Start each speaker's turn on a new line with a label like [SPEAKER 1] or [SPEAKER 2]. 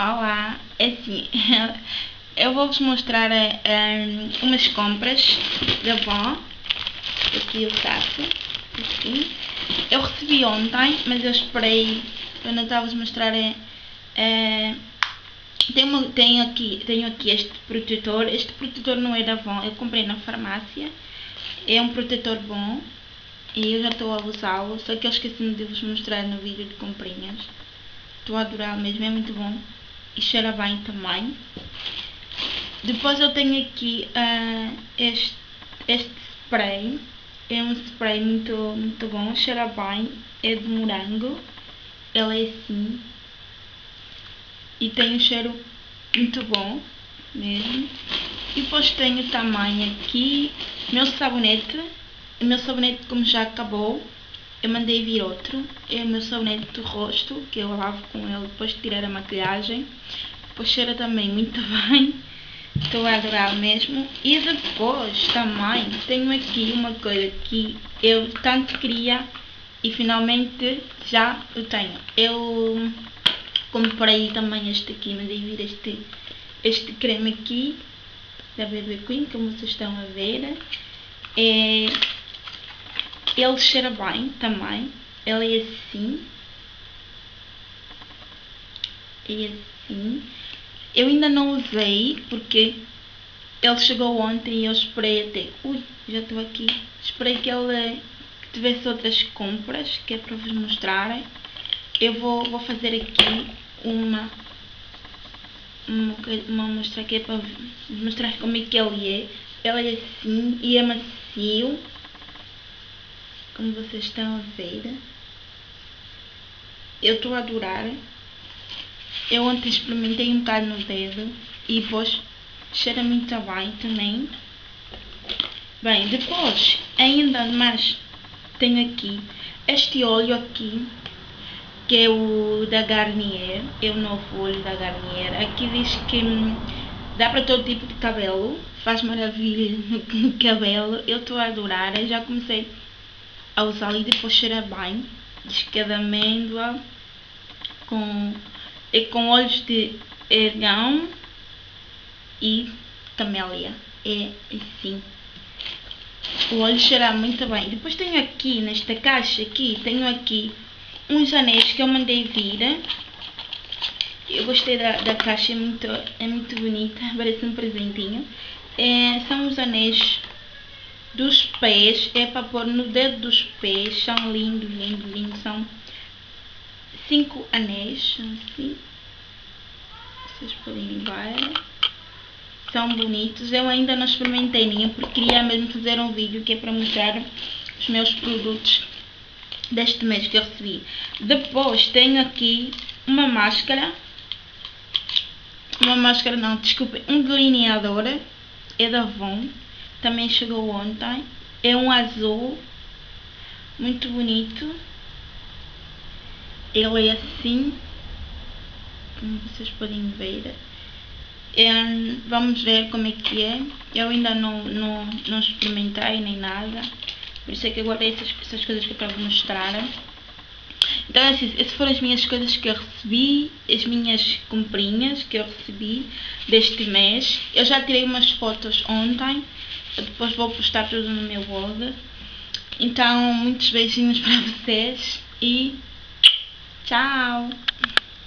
[SPEAKER 1] Olá, é assim, eu vou-vos mostrar um, umas compras da Avon, aqui o saco, assim. Eu recebi ontem, mas eu esperei, para não estar-vos mostrar, é, é, tenho, tenho, aqui, tenho aqui este protetor, este protetor não é da Avon, eu comprei na farmácia, é um protetor bom, e eu já estou a usá-lo, só que eu esqueci de vos mostrar no vídeo de comprinhas. Estou a adorar mesmo, é muito bom. Cheira bem também. Depois eu tenho aqui uh, este, este spray. É um spray muito, muito bom, cheira bem. É de morango. Ele é assim. E tem um cheiro muito bom mesmo. E depois tenho também aqui meu sabonete. O meu sabonete como já acabou eu mandei vir outro, é o meu sabonete do rosto, que eu lavo com ele depois de tirar a maquilhagem. Depois cheira também muito bem, estou a adorar mesmo. E depois também tenho aqui uma coisa que eu tanto queria e finalmente já eu tenho. Eu comprei também este aqui, mandei vir este, este creme aqui da BB Queen, como vocês estão a ver. É ele cheira bem também. Ele é assim. É assim. Eu ainda não usei porque ele chegou ontem e eu esperei até. Ui, já estou aqui. Esperei que ele que tivesse outras compras que é para vos mostrarem. Eu vou, vou fazer aqui uma uma, mostrar aqui é para mostrar como é que ele é. Ele é assim e é macio como vocês estão a ver. Eu estou a adorar. Eu ontem experimentei um bocado no dedo e depois cheira muito bem também. Bem, depois ainda mais tenho aqui este óleo aqui que é o da Garnier, é o novo óleo da Garnier. Aqui diz que hum, dá para todo tipo de cabelo, faz maravilha no cabelo. Eu estou a adorar, eu já comecei a usar e depois cheira bem. Diz que é de amêndoa com, é com olhos de ergão e camélia. É assim. O óleo cheira muito bem. Depois tenho aqui, nesta caixa aqui, tenho aqui uns anéis que eu mandei vir. Eu gostei da, da caixa, é muito, é muito bonita, parece um presentinho. É, são os anéis dos pés, é para pôr no dedo dos pés, são lindos, lindos, lindos, são cinco anéis, assim, vocês podem ver, são bonitos, eu ainda não experimentei nenhum, porque queria mesmo fazer um vídeo que é para mostrar os meus produtos deste mês que eu recebi. Depois tenho aqui uma máscara, uma máscara não, desculpe, um delineador, é da Avon, também chegou ontem. É um azul, muito bonito. Ele é assim, como vocês podem ver. É, vamos ver como é que é. Eu ainda não, não, não experimentei nem nada. Por isso é que eu guardei essas, essas coisas que eu para vos mostrar. Então, assim, essas foram as minhas coisas que eu recebi, as minhas comprinhas que eu recebi deste mês. Eu já tirei umas fotos ontem depois vou postar tudo no meu blog. Então, muitos beijinhos para vocês e tchau!